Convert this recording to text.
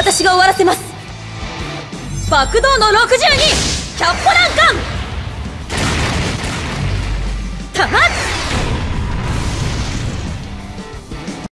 私が終わらせます。爆動の62キャッポランガン。弾